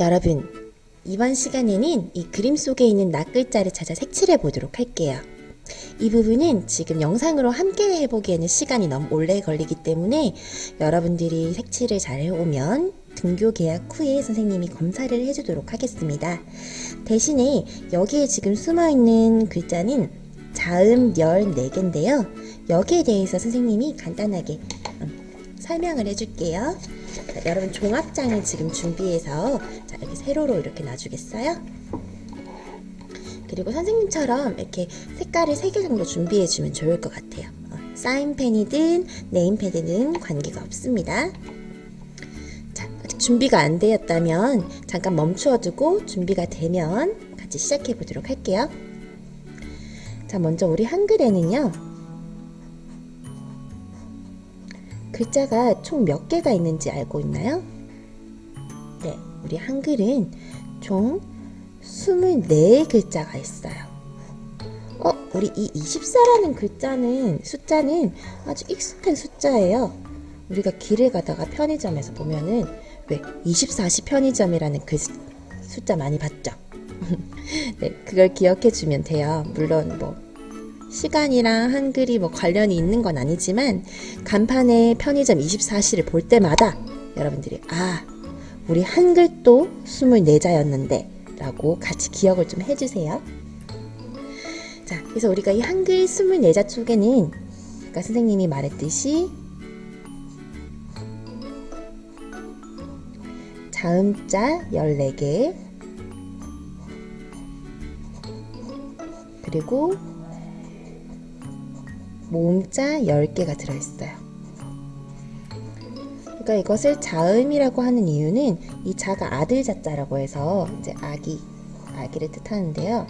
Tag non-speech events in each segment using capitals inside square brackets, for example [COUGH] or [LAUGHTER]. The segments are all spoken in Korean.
여러분, 이번 시간에는 이 그림 속에 있는 낱글자를 찾아 색칠해 보도록 할게요. 이 부분은 지금 영상으로 함께 해보기에는 시간이 너무 오래 걸리기 때문에 여러분들이 색칠을 잘 해오면 등교 계약 후에 선생님이 검사를 해주도록 하겠습니다. 대신에 여기에 지금 숨어있는 글자는 자음, 열 4개인데요. 여기에 대해서 선생님이 간단하게 음, 설명을 해줄게요. 자, 여러분 종합장을 지금 준비해서 자, 이렇게 세로로 이렇게 놔주겠어요? 그리고 선생님처럼 이렇게 색깔을 3개 정도 준비해주면 좋을 것 같아요. 어, 사인펜이든 네임패드는 관계가 없습니다. 자, 준비가 안 되었다면 잠깐 멈추어두고 준비가 되면 같이 시작해 보도록 할게요. 자, 먼저 우리 한글에는요. 글자가 총 몇 개가 있는지 알고 있나요? 네, 우리 한글은 총 24글자가 있어요. 어, 우리 이 24라는 글자는, 숫자는 아주 익숙한 숫자예요. 우리가 길을 가다가 편의점에서 보면은 왜 24시 편의점이라는 그 수- 숫자 많이 봤죠? [LAUGHS] 네, 그걸 기억해 주면 돼요. 물론 뭐 시간이랑 한글이 뭐 관련이 있는 건 아니지만 간판에 편의점 24시를 볼 때마다 여러분들이 아 우리 한글도 24자였는데 라고 같이 기억을 좀 해주세요. 자, 그래서 우리가 이 한글 24자 쪽에는 아까 선생님이 말했듯이 자음자 14개 그리고 모음자 10개가 들어있어요. 그러니까 이것을 자음이라고 하는 이유는 이 자가 아들 자자라고 해서 이제 아기, 아기를 뜻하는데요.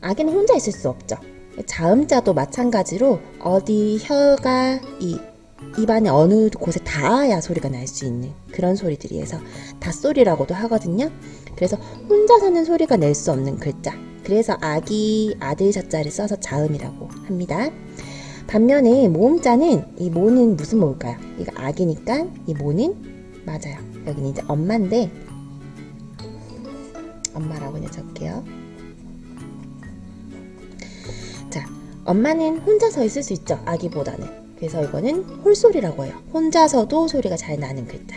아기는 혼자 있을 수 없죠. 자음자도 마찬가지로 어디 혀가 이 입안에 어느 곳에 닿아야 소리가 날 수 있는 그런 소리들이어서 닷소리라고도 하거든요. 그래서 혼자서는 소리가 낼 수 없는 글자. 그래서 아기 아들 자자를 써서 자음이라고 합니다. 반면에 모음자는 이 모는 무슨 모일까요? 이거 아기니까 이 모는 맞아요. 여기는 이제 엄마인데 엄마라고 그냥 적게요. 자, 엄마는 혼자서 있을 수 있죠. 아기보다는. 그래서 이거는 홀소리라고 해요. 혼자서도 소리가 잘 나는 글자.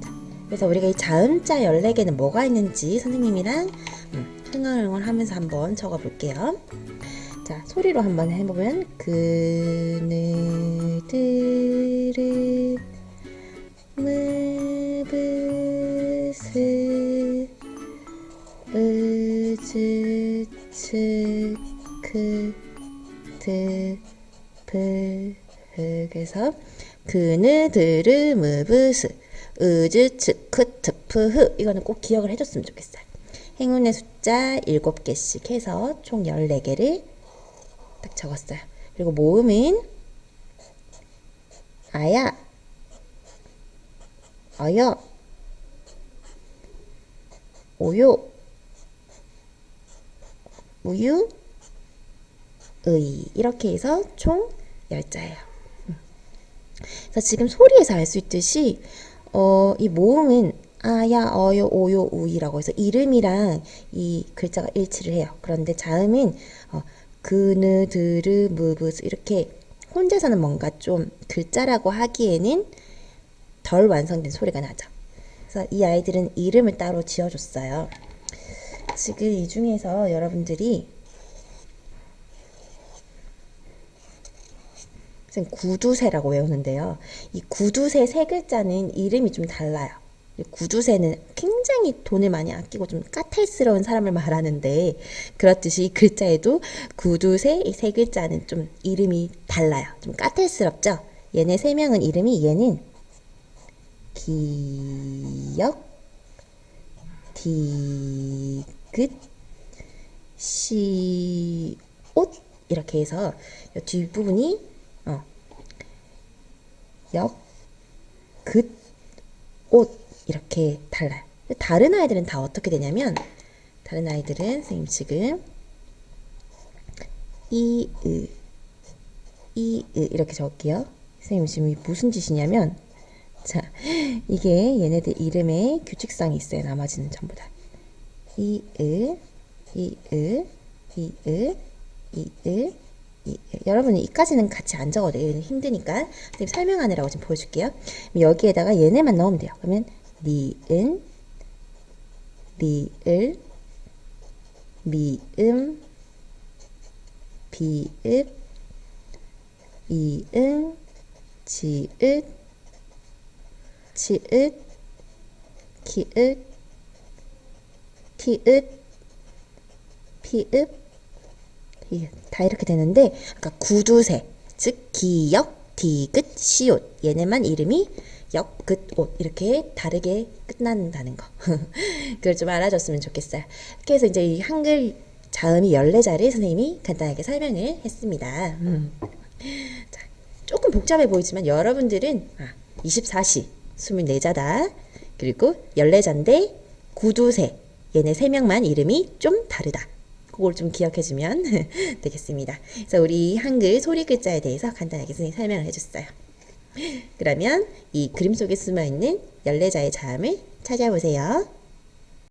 자, 그래서 우리가 이 자음자 14개는 뭐가 있는지 선생님이랑 음, 흥얼흥얼 하면서 한번 적어 볼게요. 자, 소리로 한번 해보면 그늘들은 무브스 으즈츠 크드프 그래서 그늘들은 무브스 으즈츠 크 트프흐 이거는 꼭 기억을 해줬으면 좋겠어요. 행운의 숫자 7개씩 해서 총 14개를 딱 적었어요. 그리고 모음은 아야, 어여, 오요, 우유, 의 이렇게 해서 총 10자예요. 그래서 지금 소리에서 알 수 있듯이 어, 이 모음은 아야, 어요, 오요, 우이라고 해서 이름이랑 이 글자가 일치를 해요. 그런데 자음은 어, 그느, 드르, 무브스 이렇게 혼자서는 뭔가 좀 글자라고 하기에는 덜 완성된 소리가 나죠. 그래서 이 아이들은 이름을 따로 지어줬어요. 지금 이 중에서 여러분들이 구두쇠라고 외우는데요. 이 구두쇠 세 글자는 이름이 좀 달라요. 이 구두쇠는 굉장히 돈을 많이 아끼고 좀 까탈스러운 사람을 말하는데 그렇듯이 이 글자에도 구두쇠 이세 글자는 좀 이름이 달라요. 좀 까탈스럽죠? 얘네 세 명은 이름이 얘는 기역, 디귿, 시옷 이렇게 해서 이 뒷부분이 어, 역, 긋, 옷 이렇게 달라요. 다른 아이들은 다 어떻게 되냐면 다른 아이들은 선생님 지금 이, 으, 이, 으 이렇게 적을게요. 선생님 지금 이 무슨 짓이냐면 자 이게 얘네들 이름에 규칙성이 있어요. 나머지는 전부 다. 이을, 이을, 이을, 이을. 여러분은 이까지는 같이 안 적어도 돼요. 힘드니까. 선생님 설명하느라고 좀 보여줄게요. 여기에다가 얘네만 넣으면 돼요. 그러면 니은, 리을, 미음, 비읍, 이응, 지읒, 치읒, 키읒, 티읒, 피읒. 다 이렇게 되는데 아까 구두쇠 즉 기역, 디귿, 시옷 얘네만 이름이 역, 긋, 옷 이렇게 다르게 끝난다는 거 [LAUGHS] 그걸 좀 알아줬으면 좋겠어요 이렇게 해서 이제 이 한글 자음이 14자리 선생님이 간단하게 설명을 했습니다 음. 자, 조금 복잡해 보이지만 여러분들은 아, 24시 24자다 그리고 14자인데 구두쇠 얘네 세 명만 이름이 좀 다르다 그걸 좀 기억해주면 [LAUGHS] 되겠습니다. 그래서 우리 한글 소리 글자에 대해서 간단하게 선생님이 설명을 해줬어요. 그러면 이 그림 속에 숨어있는 14자의 자음을 찾아보세요.